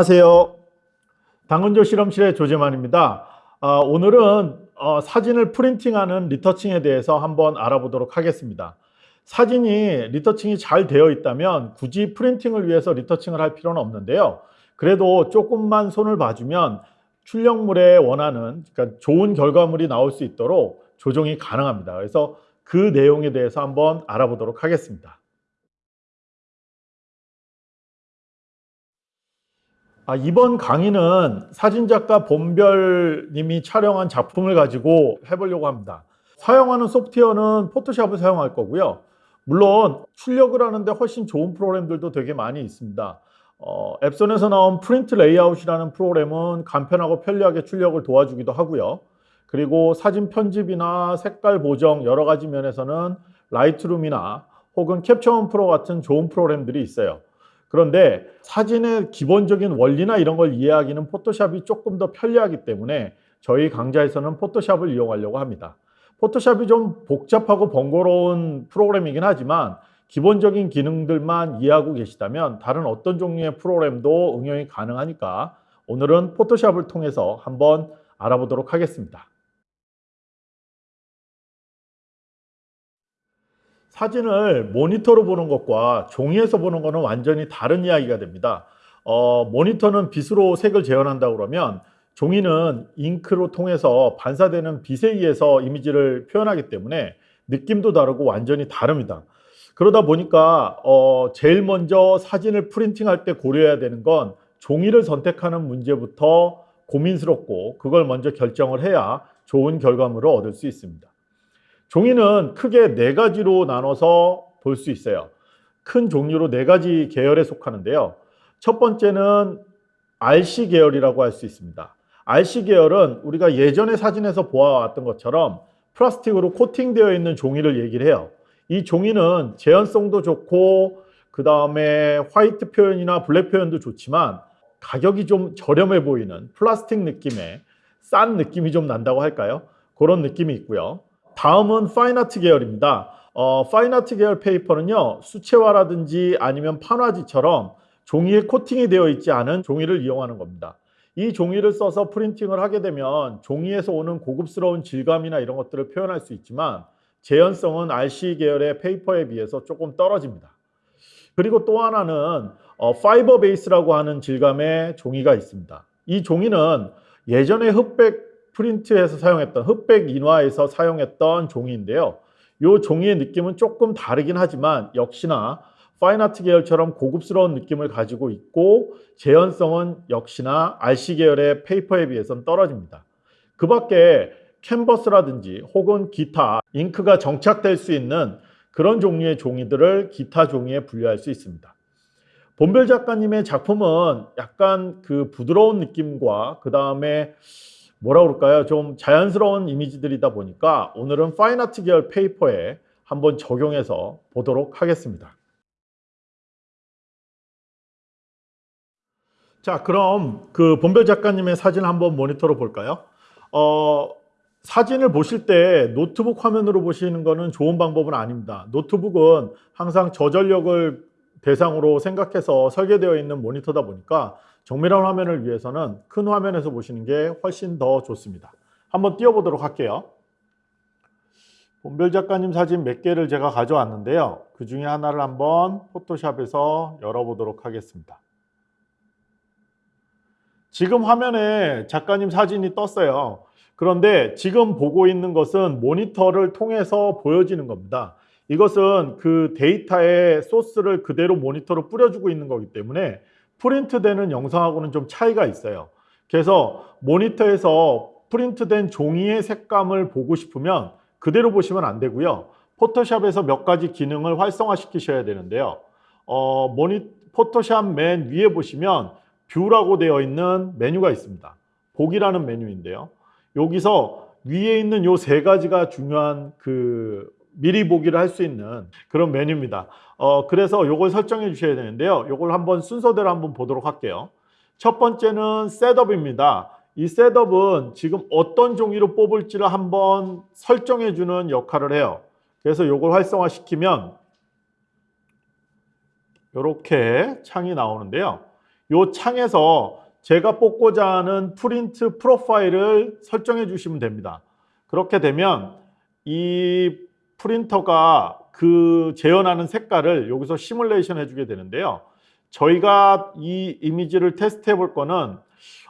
안녕하세요. 당근조 실험실의 조재만입니다. 아, 오늘은 어, 사진을 프린팅하는 리터칭에 대해서 한번 알아보도록 하겠습니다. 사진이 리터칭이 잘 되어 있다면 굳이 프린팅을 위해서 리터칭을 할 필요는 없는데요. 그래도 조금만 손을 봐주면 출력물에 원하는 그러니까 좋은 결과물이 나올 수 있도록 조정이 가능합니다. 그래서 그 내용에 대해서 한번 알아보도록 하겠습니다. 아, 이번 강의는 사진작가 본별님이 촬영한 작품을 가지고 해보려고 합니다. 사용하는 소프트웨어는 포토샵을 사용할 거고요. 물론 출력을 하는데 훨씬 좋은 프로그램들도 되게 많이 있습니다. 어, 엡손에서 나온 프린트 레이아웃이라는 프로그램은 간편하고 편리하게 출력을 도와주기도 하고요. 그리고 사진 편집이나 색깔 보정 여러 가지 면에서는 라이트룸이나 혹은 캡처원 프로 같은 좋은 프로그램들이 있어요. 그런데 사진의 기본적인 원리나 이런 걸 이해하기는 포토샵이 조금 더 편리하기 때문에 저희 강좌에서는 포토샵을 이용하려고 합니다. 포토샵이 좀 복잡하고 번거로운 프로그램이긴 하지만 기본적인 기능들만 이해하고 계시다면 다른 어떤 종류의 프로그램도 응용이 가능하니까 오늘은 포토샵을 통해서 한번 알아보도록 하겠습니다. 사진을 모니터로 보는 것과 종이에서 보는 것은 완전히 다른 이야기가 됩니다. 어, 모니터는 빛으로 색을 재현한다 그러면 종이는 잉크로 통해서 반사되는 빛에 의해서 이미지를 표현하기 때문에 느낌도 다르고 완전히 다릅니다. 그러다 보니까 어, 제일 먼저 사진을 프린팅할 때 고려해야 되는 건 종이를 선택하는 문제부터 고민스럽고 그걸 먼저 결정을 해야 좋은 결과물을 얻을 수 있습니다. 종이는 크게 네 가지로 나눠서 볼 수 있어요. 큰 종류로 네 가지 계열에 속하는데요. 첫 번째는 RC 계열이라고 할 수 있습니다. RC 계열은 우리가 예전의 사진에서 보아왔던 것처럼 플라스틱으로 코팅되어 있는 종이를 얘기를 해요. 이 종이는 재현성도 좋고 그 다음에 화이트 표현이나 블랙 표현도 좋지만 가격이 좀 저렴해 보이는 플라스틱 느낌의 싼 느낌이 좀 난다고 할까요? 그런 느낌이 있고요. 다음은 fine art 계열입니다. 어, fine art 계열 페이퍼는요. 수채화라든지 아니면 판화지처럼 종이에 코팅이 되어 있지 않은 종이를 이용하는 겁니다. 이 종이를 써서 printing을 하게 되면 종이에서 오는 고급스러운 질감이나 이런 것들을 표현할 수 있지만 재현성은 RC 계열의 페이퍼에 비해서 조금 떨어집니다. 그리고 또 하나는 어, fiber base라고 하는 질감의 종이가 있습니다. 이 종이는 예전에 흑백 프린트에서 사용했던 흑백 인화에서 사용했던 종이인데요. 이 종이의 느낌은 조금 다르긴 하지만 역시나 fine art 계열처럼 고급스러운 느낌을 가지고 있고 재현성은 역시나 RC 계열의 페이퍼에 비해서는 떨어집니다. 그 밖에 캔버스라든지 혹은 기타, 잉크가 정착될 수 있는 그런 종류의 종이들을 기타 종이에 분류할 수 있습니다. 본별 작가님의 작품은 약간 그 부드러운 느낌과 그 다음에 뭐라 그럴까요? 좀 자연스러운 이미지들이다 보니까 오늘은 fine art 계열 페이퍼에 한번 적용해서 보도록 하겠습니다. 자, 그럼 그 본별 작가님의 사진 한번 모니터로 볼까요? 어, 사진을 보실 때 노트북 화면으로 보시는 것은 좋은 방법은 아닙니다. 노트북은 항상 저전력을 대상으로 생각해서 설계되어 있는 모니터다 보니까 정밀한 화면을 위해서는 큰 화면에서 보시는 게 훨씬 더 좋습니다. 한번 띄워보도록 할게요. 본별 작가님 사진 몇 개를 제가 가져왔는데요. 그 중에 하나를 한번 포토샵에서 열어보도록 하겠습니다. 지금 화면에 작가님 사진이 떴어요. 그런데 지금 보고 있는 것은 모니터를 통해서 보여지는 겁니다. 이것은 그 데이터의 소스를 그대로 모니터로 뿌려주고 있는 거기 때문에 프린트되는 영상하고는 좀 차이가 있어요. 그래서 모니터에서 프린트된 종이의 색감을 보고 싶으면 그대로 보시면 안 되고요. 포토샵에서 몇 가지 기능을 활성화 시키셔야 되는데요. 어, 모니, 포토샵 맨 위에 보시면 view라고 되어 있는 메뉴가 있습니다. 보기라는 메뉴인데요. 여기서 위에 있는 요 세 가지가 중요한 그 미리 보기를 할 수 있는 그런 메뉴입니다. 어, 그래서 요걸 설정해 주셔야 되는데요. 요걸 한번 순서대로 한번 보도록 할게요. 첫 번째는 셋업입니다. 이 셋업은 지금 어떤 종이로 뽑을지를 한번 설정해 주는 역할을 해요. 그래서 요걸 활성화 시키면 이렇게 창이 나오는데요. 요 창에서 제가 뽑고자 하는 프린트 profile을 설정해 주시면 됩니다. 그렇게 되면 이 프린터가 그 재현하는 색깔을 여기서 시뮬레이션 해주게 되는데요. 저희가 이 이미지를 테스트 해 볼 거는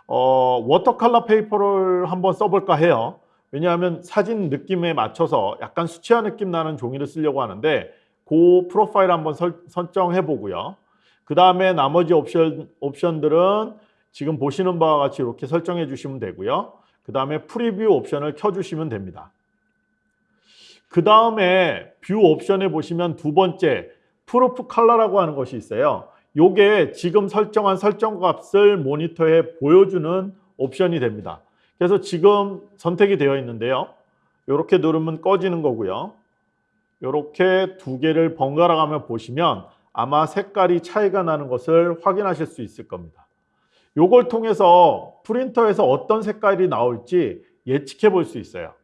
어, watercolor paper를 한번 써볼까 해요. 왜냐하면 사진 느낌에 맞춰서 약간 수채화 느낌 나는 종이를 쓰려고 하는데 그 profile 한번 설, 설정해 보고요. 그 다음에 나머지 옵션, 옵션들은 지금 보시는 바와 같이 이렇게 설정해 주시면 되고요. 그 다음에 preview 옵션을 켜주시면 됩니다. 그 다음에 view 옵션에 보시면 두 번째 proof color라고 하는 것이 있어요. 요게 지금 설정한 설정 값을 모니터에 보여주는 옵션이 됩니다. 그래서 지금 선택이 되어 있는데요. 이렇게 누르면 꺼지는 거고요. 이렇게 두 개를 번갈아 가며 보시면 아마 색깔이 차이가 나는 것을 확인하실 수 있을 겁니다. 요걸 통해서 프린터에서 어떤 색깔이 나올지 예측해 볼 수 있어요.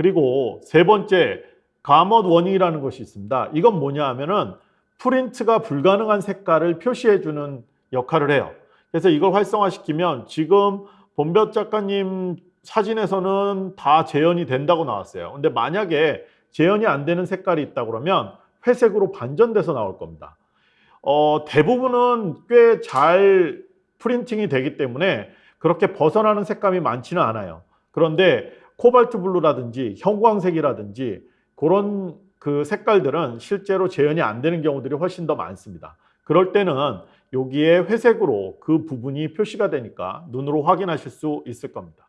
그리고 세 번째 가먼 워닝이라는 것이 있습니다. 이건 뭐냐 하면은 프린트가 불가능한 색깔을 표시해 주는 역할을 해요. 그래서 이걸 활성화시키면 지금 본볕 작가님 사진에서는 다 재현이 된다고 나왔어요. 근데 만약에 재현이 안 되는 색깔이 있다 그러면 회색으로 반전돼서 나올 겁니다. 어, 대부분은 꽤 잘 printing이 되기 때문에 그렇게 벗어나는 색감이 많지는 않아요. 그런데 코발트 블루라든지 형광색이라든지 그런 그 색깔들은 실제로 재현이 안 되는 경우들이 훨씬 더 많습니다. 그럴 때는 여기에 회색으로 그 부분이 표시가 되니까 눈으로 확인하실 수 있을 겁니다.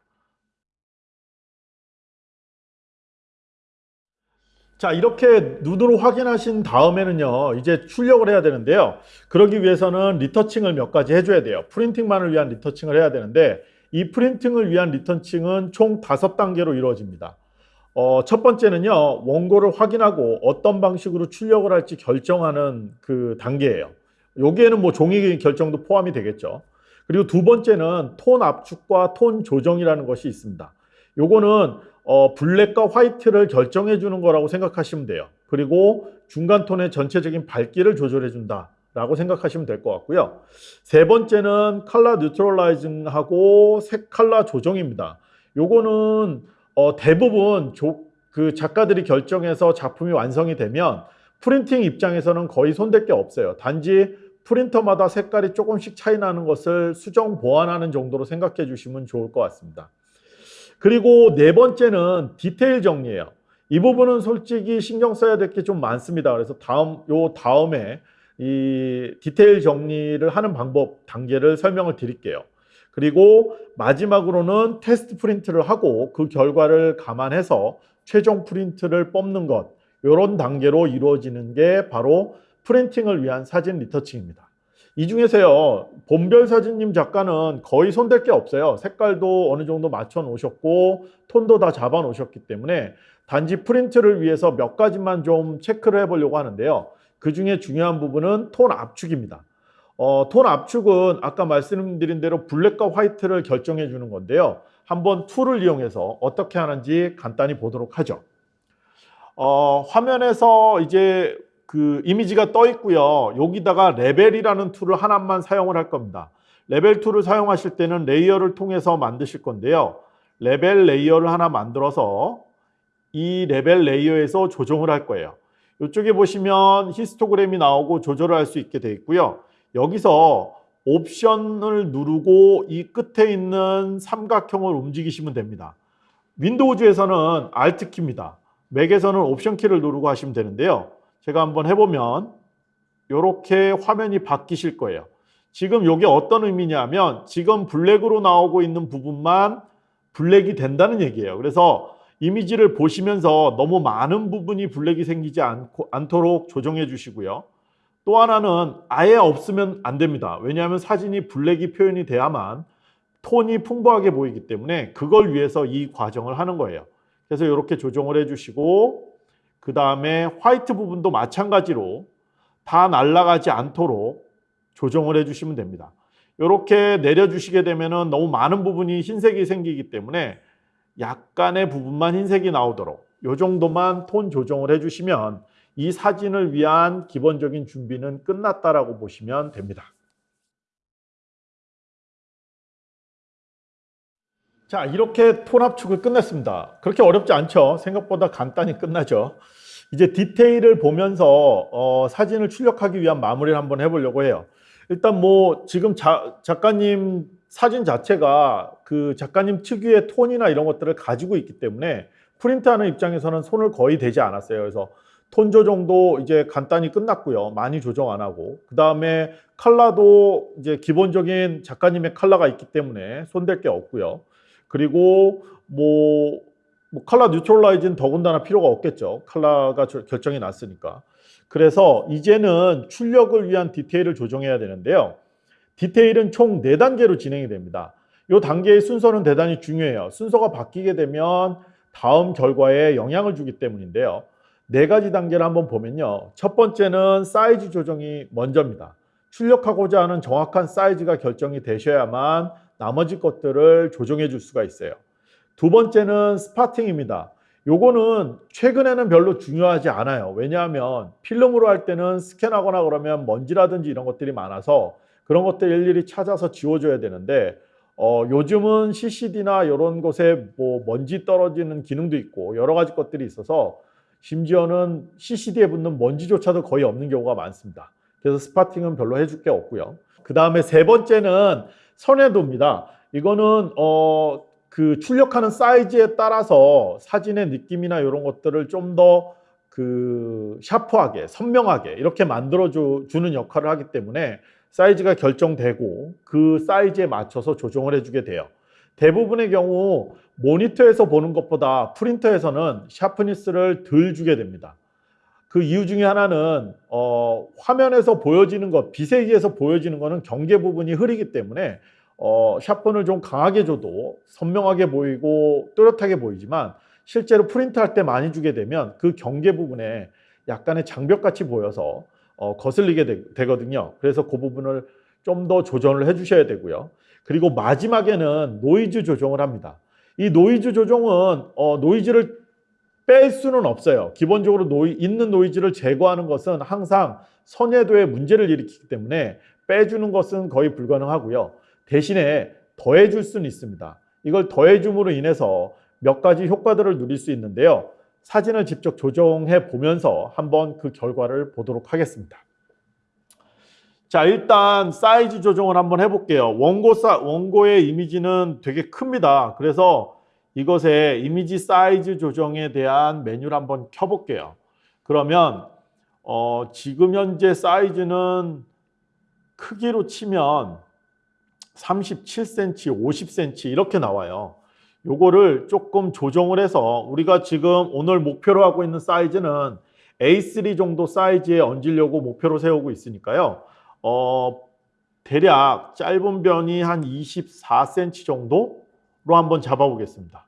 자 이렇게 눈으로 확인하신 다음에는요 이제 출력을 해야 되는데요 그러기 위해서는 리터칭을 몇 가지 해줘야 돼요 프린팅만을 위한 리터칭을 해야 되는데 이 프린팅을 위한 리터칭은 총 다섯 단계로 이루어집니다 어, 첫 번째는요 원고를 확인하고 어떤 방식으로 출력을 할지 결정하는 그 단계예요 여기에는 뭐 종이 결정도 포함이 되겠죠 그리고 두 번째는 톤 압축과 톤 조정이라는 것이 있습니다 요거는 어, 블랙과 화이트를 결정해 주는 거라고 생각하시면 돼요. 그리고 중간 톤의 전체적인 밝기를 조절해 준다. 라고 생각하시면 될 것 같고요. 세 번째는 컬러 뉴트럴라이징하고 색 컬러 조정입니다. 요거는 어, 대부분 조, 그 작가들이 결정해서 작품이 완성이 되면 printing 입장에서는 거의 손댈 게 없어요. 단지 프린터마다 색깔이 조금씩 차이 나는 것을 수정 보완하는 정도로 생각해 주시면 좋을 것 같습니다. 그리고 네 번째는 디테일 정리예요. 이 부분은 솔직히 신경 써야 될 게 좀 많습니다. 그래서 다음 요 다음에 이 디테일 정리를 하는 방법 단계를 설명을 드릴게요. 그리고 마지막으로는 테스트 프린트를 하고 그 결과를 감안해서 최종 프린트를 뽑는 것 이런 단계로 이루어지는 게 바로 printing을 위한 사진 retouching입니다. 이 중에서요 본별 사진님 작가는 거의 손댈 게 없어요 색깔도 어느 정도 맞춰 놓으셨고 톤도 다 잡아 놓으셨기 때문에 단지 프린트를 위해서 몇 가지만 좀 체크를 해 보려고 하는데요 그 중에 중요한 부분은 톤 압축입니다 어, 톤 압축은 아까 말씀드린 대로 블랙과 화이트를 결정해 주는 건데요 한번 tool을 이용해서 어떻게 하는지 간단히 보도록 하죠 어, 화면에서 이제 그 이미지가 떠 있고요. 여기다가 레벨이라는 tool을 하나만 사용을 할 겁니다. 레벨 tool을 사용하실 때는 layer를 통해서 만드실 건데요. 레벨 layer를 하나 만들어서 이 레벨 layer에서 조정을 할 거예요. 이쪽에 보시면 히스토그램이 나오고 조절을 할 수 있게 되어 있고요. 여기서 옵션을 누르고 이 끝에 있는 삼각형을 움직이시면 됩니다. 윈도우즈에서는 Alt키입니다. 맥에서는 옵션 키를 누르고 하시면 되는데요. 제가 한번 해보면 이렇게 화면이 바뀌실 거예요. 지금 이게 어떤 의미냐면 지금 블랙으로 나오고 있는 부분만 블랙이 된다는 얘기예요. 그래서 이미지를 보시면서 너무 많은 부분이 블랙이 생기지 않고, 않도록 조정해 주시고요. 또 하나는 아예 없으면 안 됩니다. 왜냐하면 사진이 블랙이 표현이 돼야만 톤이 풍부하게 보이기 때문에 그걸 위해서 이 과정을 하는 거예요. 그래서 이렇게 조정을 해주시고 그 다음에 화이트 부분도 마찬가지로 다 날아가지 않도록 조정을 해주시면 됩니다. 이렇게 내려주시게 되면 너무 많은 부분이 흰색이 생기기 때문에 약간의 부분만 흰색이 나오도록 요 정도만 톤 조정을 해주시면 이 사진을 위한 기본적인 준비는 끝났다라고 보시면 됩니다. 자 이렇게 톤 압축을 끝냈습니다. 그렇게 어렵지 않죠? 생각보다 간단히 끝나죠. 이제 디테일을 보면서 어, 사진을 출력하기 위한 마무리를 한번 해보려고 해요. 일단 뭐 지금 자, 작가님 사진 자체가 그 작가님 특유의 톤이나 이런 것들을 가지고 있기 때문에 프린트하는 입장에서는 손을 거의 대지 않았어요. 그래서 톤 조정도 이제 간단히 끝났고요. 많이 조정 안 하고 그 다음에 컬러도 이제 기본적인 작가님의 컬러가 있기 때문에 손댈 게 없고요. 그리고 뭐, 뭐 컬러 뉴트럴라이즈는 더군다나 필요가 없겠죠. 컬러가 결정이 났으니까. 그래서 이제는 출력을 위한 디테일을 조정해야 되는데요. 디테일은 총 4단계로 진행이 됩니다. 이 단계의 순서는 대단히 중요해요. 순서가 바뀌게 되면 다음 결과에 영향을 주기 때문인데요. 네 가지 단계를 한번 보면요. 첫 번째는 사이즈 조정이 먼저입니다. 출력하고자 하는 정확한 사이즈가 결정이 되셔야만 나머지 것들을 조정해 줄 수가 있어요. 두 번째는 스파팅입니다. 요거는 최근에는 별로 중요하지 않아요. 왜냐하면 필름으로 할 때는 스캔하거나 그러면 먼지라든지 이런 것들이 많아서 그런 것들 일일이 찾아서 지워줘야 되는데 어, 요즘은 CCD나 이런 곳에 뭐 먼지 떨어지는 기능도 있고 여러 가지 것들이 있어서 심지어는 CCD에 붙는 먼지조차도 거의 없는 경우가 많습니다. 그래서 spotting은 별로 해줄 게 없고요. 그 다음에 세 번째는 선예도입니다. 이거는 어, 그 출력하는 사이즈에 따라서 사진의 느낌이나 이런 것들을 좀 더 그 샤프하게 선명하게 이렇게 만들어 주는 역할을 하기 때문에 사이즈가 결정되고 그 사이즈에 맞춰서 조정을 해주게 돼요. 대부분의 경우 모니터에서 보는 것보다 프린터에서는 sharpness를 덜 주게 됩니다. 그 이유 중에 하나는 어, 화면에서 보여지는 것, 빛에 의해서 보여지는 것은 경계 부분이 흐리기 때문에 어, sharpen을 좀 강하게 줘도 선명하게 보이고 또렷하게 보이지만 실제로 프린트할 때 많이 주게 되면 그 경계 부분에 약간의 장벽같이 보여서 어, 거슬리게 되, 거든요 그래서 그 부분을 좀 더 조정을 해주셔야 되고요. 그리고 마지막에는 노이즈 조정을 합니다. 이 노이즈 조정은 어, 노이즈를 뺄 수는 없어요. 기본적으로 노이, 있는 노이즈를 제거하는 것은 항상 선예도에 문제를 일으키기 때문에 빼주는 것은 거의 불가능하고요. 대신에 더해줄 수는 있습니다. 이걸 더해줌으로 인해서 몇 가지 효과들을 누릴 수 있는데요. 사진을 직접 조정해 보면서 한번 그 결과를 보도록 하겠습니다. 자 일단 사이즈 조정을 한번 해볼게요. 원고 사, 원고의 이미지는 되게 큽니다. 그래서 이것의 이미지 사이즈 조정에 대한 메뉴를 한번 켜볼게요. 그러면 어, 지금 현재 사이즈는 크기로 치면 37cm, 50cm 이렇게 나와요. 요거를 조금 조정을 해서 우리가 지금 오늘 목표로 하고 있는 사이즈는 A3 정도 사이즈에 얹으려고 목표로 세우고 있으니까요. 어, 대략 짧은 변이 한 24cm 정도로 한번 잡아보겠습니다.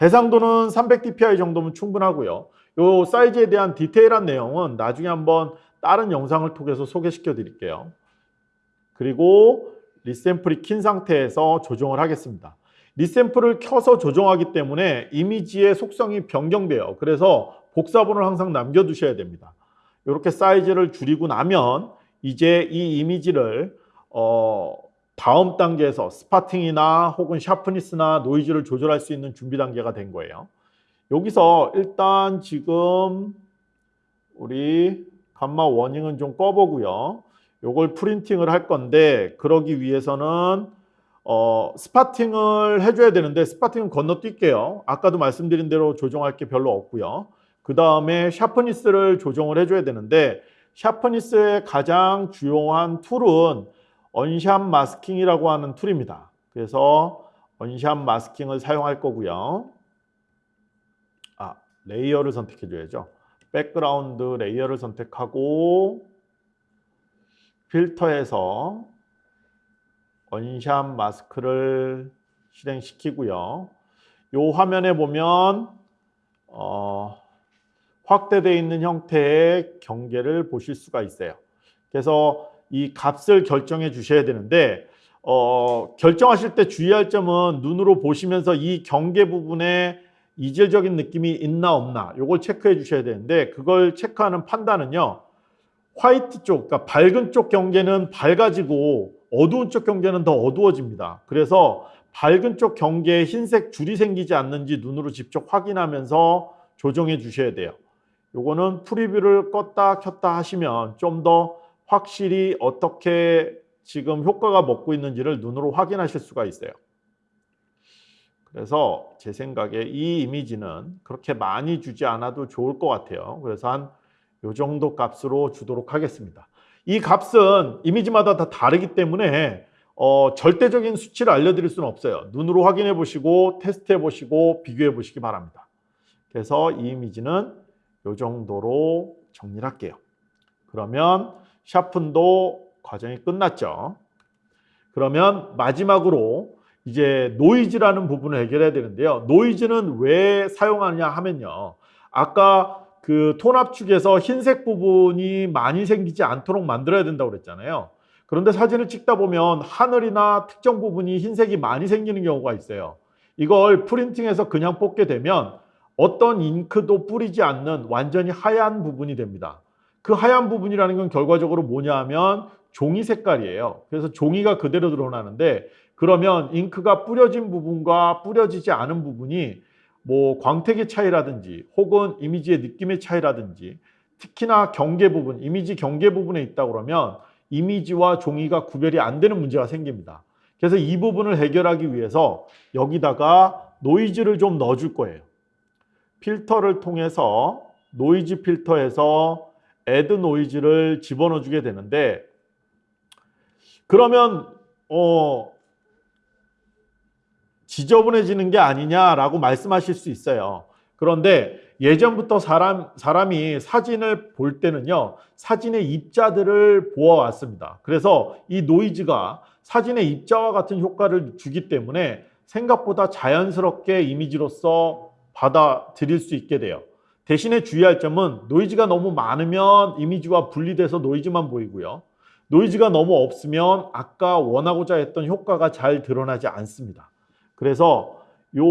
해상도는 300dpi 정도면 충분하고요. 요 사이즈에 대한 디테일한 내용은 나중에 한번 다른 영상을 통해서 소개시켜 드릴게요. 그리고 리샘플이 킨 상태에서 조정을 하겠습니다. 리샘플을 켜서 조정하기 때문에 이미지의 속성이 변경돼요. 그래서 복사본을 항상 남겨두셔야 됩니다. 이렇게 사이즈를 줄이고 나면 이제 이 이미지를 어, 다음 단계에서 spotting이나 혹은 sharpness나 노이즈를 조절할 수 있는 준비 단계가 된 거예요. 여기서 일단 지금 우리 gamut warning은 좀 꺼보고요. 요걸 printing을 할 건데 그러기 위해서는 어, spotting을 해줘야 되는데 spotting은 건너뛸게요. 아까도 말씀드린 대로 조정할 게 별로 없고요. 그 다음에 sharpness를 조정을 해줘야 되는데 sharpness의 가장 주요한 tool은 unsharp masking이라고 하는 tool입니다. 그래서 unsharp masking을 사용할 거고요. 아, layer를 선택해 줘야죠. background layer를 선택하고 필터에서 unsharp mask를 실행시키고요. 이 화면에 보면 어, 확대되어 있는 형태의 경계를 보실 수가 있어요. 그래서 이 값을 결정해 주셔야 되는데 어, 결정하실 때 주의할 점은 눈으로 보시면서 이 경계 부분에 이질적인 느낌이 있나 없나 이걸 체크해 주셔야 되는데 그걸 체크하는 판단은요. 화이트 쪽, 그러니까 밝은 쪽 경계는 밝아지고 어두운 쪽 경계는 더 어두워집니다. 그래서 밝은 쪽 경계에 흰색 줄이 생기지 않는지 눈으로 직접 확인하면서 조정해 주셔야 돼요. 요거는 프리뷰를 껐다 켰다 하시면 좀 더 확실히 어떻게 지금 효과가 먹고 있는지를 눈으로 확인하실 수가 있어요. 그래서 제 생각에 이 이미지는 그렇게 많이 주지 않아도 좋을 것 같아요. 그래서 한 요 정도 값으로 주도록 하겠습니다. 이 값은 이미지마다 다 다르기 때문에 어, 절대적인 수치를 알려드릴 수는 없어요. 눈으로 확인해 보시고 테스트해 보시고 비교해 보시기 바랍니다. 그래서 이 이미지는 요 정도로 정리를 할게요. 그러면 샤픈도 과정이 끝났죠. 그러면 마지막으로 이제 노이즈라는 부분을 해결해야 되는데요. 노이즈는 왜 사용하냐 하면요. 아까 그 톤압축에서 흰색 부분이 많이 생기지 않도록 만들어야 된다고 그랬잖아요. 그런데 사진을 찍다 보면 하늘이나 특정 부분이 흰색이 많이 생기는 경우가 있어요. 이걸 프린팅해서 그냥 뽑게 되면 어떤 잉크도 뿌리지 않는 완전히 하얀 부분이 됩니다. 그 하얀 부분이라는 건 결과적으로 뭐냐 하면 종이 색깔이에요. 그래서 종이가 그대로 드러나는데 그러면 잉크가 뿌려진 부분과 뿌려지지 않은 부분이 뭐 광택의 차이라든지 혹은 이미지의 느낌의 차이라든지 특히나 경계 부분, 이미지 경계 부분에 있다 그러면 이미지와 종이가 구별이 안 되는 문제가 생깁니다. 그래서 이 부분을 해결하기 위해서 여기다가 노이즈를 좀 넣어줄 거예요. 필터를 통해서 노이즈 필터에서 add noise를 집어넣어 주게 되는데 그러면 어 지저분해지는 게 아니냐라고 말씀하실 수 있어요. 그런데 예전부터 사람, 사람이 사진을 볼 때는요, 사진의 입자들을 보아왔습니다. 그래서 이 노이즈가 사진의 입자와 같은 효과를 주기 때문에 생각보다 자연스럽게 이미지로서 받아들일 수 있게 돼요. 대신에 주의할 점은 노이즈가 너무 많으면 이미지와 분리돼서 노이즈만 보이고요. 노이즈가 너무 없으면 아까 원하고자 했던 효과가 잘 드러나지 않습니다. 그래서 요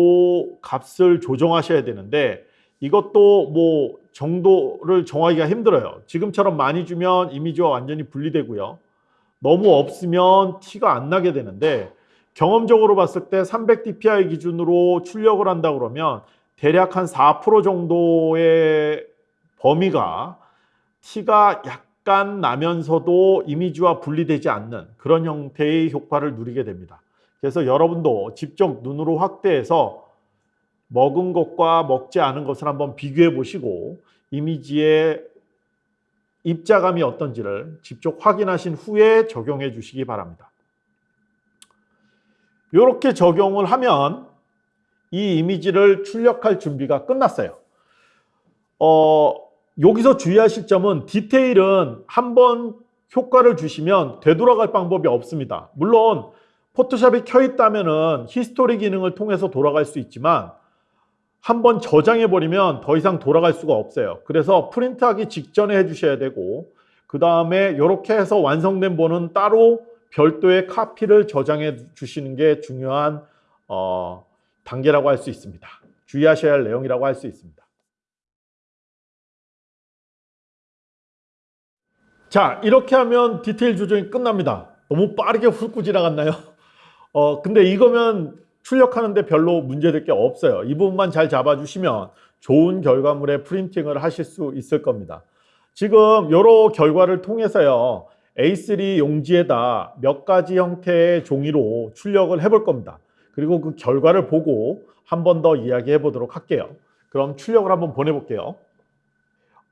값을 조정하셔야 되는데 이것도 뭐 정도를 정하기가 힘들어요. 지금처럼 많이 주면 이미지와 완전히 분리되고요. 너무 없으면 티가 안 나게 되는데 경험적으로 봤을 때 300dpi 기준으로 출력을 한다 그러면 대략 한 4% 정도의 범위가 티가 약간 나면서도 이미지와 분리되지 않는 그런 형태의 효과를 누리게 됩니다. 그래서 여러분도 직접 눈으로 확대해서 먹은 것과 먹지 않은 것을 한번 비교해 보시고 이미지의 입자감이 어떤지를 직접 확인하신 후에 적용해 주시기 바랍니다. 이렇게 적용을 하면 이 이미지를 출력할 준비가 끝났어요. 어, 여기서 주의하실 점은 디테일은 한번 효과를 주시면 되돌아갈 방법이 없습니다. 물론 포토샵이 켜 있다면은 history 기능을 통해서 돌아갈 수 있지만 한번 저장해 버리면 더 이상 돌아갈 수가 없어요. 그래서 프린트하기 직전에 해 주셔야 되고 그 다음에 이렇게 해서 완성된 본은 따로 별도의 카피를 저장해 주시는 게 중요한 어, 단계라고 할 수 있습니다. 주의하셔야 할 내용이라고 할 수 있습니다. 자 이렇게 하면 디테일 조정이 끝납니다. 너무 빠르게 훑고 지나갔나요? 어, 근데 이거면 출력하는데 별로 문제될 게 없어요. 이 부분만 잘 잡아주시면 좋은 결과물의 프린팅을 하실 수 있을 겁니다. 지금 여러 결과를 통해서요. A3 용지에다 몇 가지 형태의 종이로 출력을 해볼 겁니다. 그리고 그 결과를 보고 한 번 더 이야기해 보도록 할게요. 그럼 출력을 한번 보내볼게요.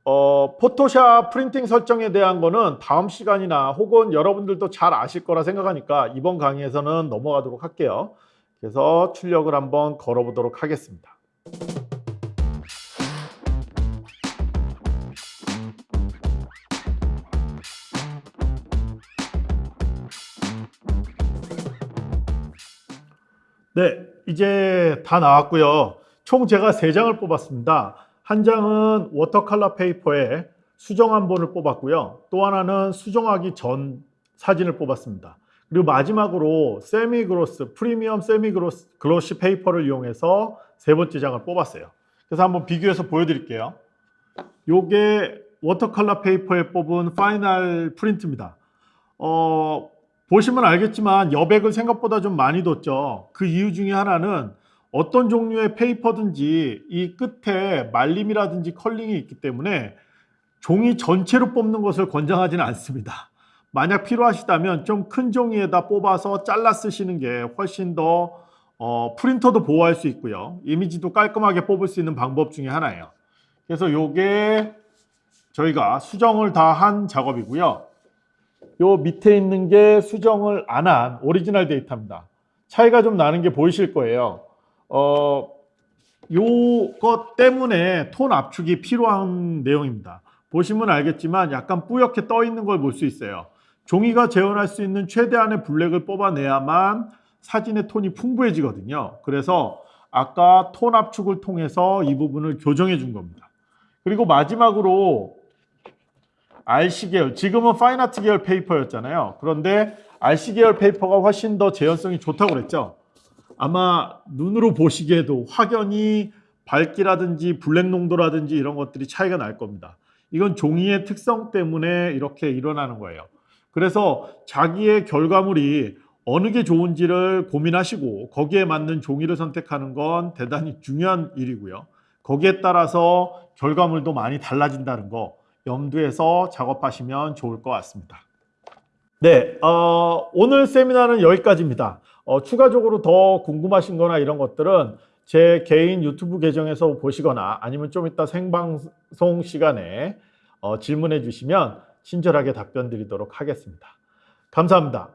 어, 포토샵 프린팅 설정에 대한 거는 다음 시간이나 혹은 여러분들도 잘 아실 거라 생각하니까 이번 강의에서는 넘어가도록 할게요. 그래서 출력을 한번 걸어보도록 하겠습니다. 네, 이제 다 나왔고요. 총 제가 세장을 뽑았습니다. 한 장은 watercolor paper에 수정한 본을 뽑았고요. 또 하나는 수정하기 전 사진을 뽑았습니다. 그리고 마지막으로 semi gloss, premium semi gloss, glossy paper를 이용해서 세 번째 장을 뽑았어요. 그래서 한번 비교해서 보여드릴게요. 요게 watercolor paper에 뽑은 final print입니다. 어, 보시면 알겠지만 여백을 생각보다 좀 많이 뒀죠. 그 이유 중에 하나는 어떤 종류의 paper든지 이 끝에 말림이라든지 curling이 있기 때문에 종이 전체로 뽑는 것을 권장하지는 않습니다. 만약 필요하시다면 좀 큰 종이에다 뽑아서 잘라 쓰시는 게 훨씬 더 어, 프린터도 보호할 수 있고요. 이미지도 깔끔하게 뽑을 수 있는 방법 중에 하나예요. 그래서 요게 저희가 수정을 다 한 작업이고요. 요 밑에 있는 게 수정을 안 한 오리지널 데이터입니다. 차이가 좀 나는 게 보이실 거예요. 어, 요것 때문에 톤 압축이 필요한 내용입니다. 보시면 알겠지만 약간 뿌옇게 떠 있는 걸 볼 수 있어요. 종이가 재현할 수 있는 최대한의 블랙을 뽑아내야만 사진의 톤이 풍부해지거든요. 그래서 아까 톤 압축을 통해서 이 부분을 교정해 준 겁니다. 그리고 마지막으로 RC 계열, 지금은 fine art 계열 paper였잖아요. 그런데 RC 계열 paper가 훨씬 더 재현성이 좋다고 그랬죠. 아마 눈으로 보시기에도 확연히 밝기라든지 블랙 농도라든지 이런 것들이 차이가 날 겁니다. 이건 종이의 특성 때문에 이렇게 일어나는 거예요. 그래서 자기의 결과물이 어느 게 좋은지를 고민하시고 거기에 맞는 종이를 선택하는 건 대단히 중요한 일이고요. 거기에 따라서 결과물도 많이 달라진다는 거 염두에서 작업하시면 좋을 것 같습니다. 네, 어, 오늘 세미나는 여기까지입니다. 어, 추가적으로 더 궁금하신 거나 이런 것들은 제 개인 유튜브 계정에서 보시거나 아니면 좀 이따 생방송 시간에 어, 질문해 주시면 친절하게 답변 드리도록 하겠습니다. 감사합니다.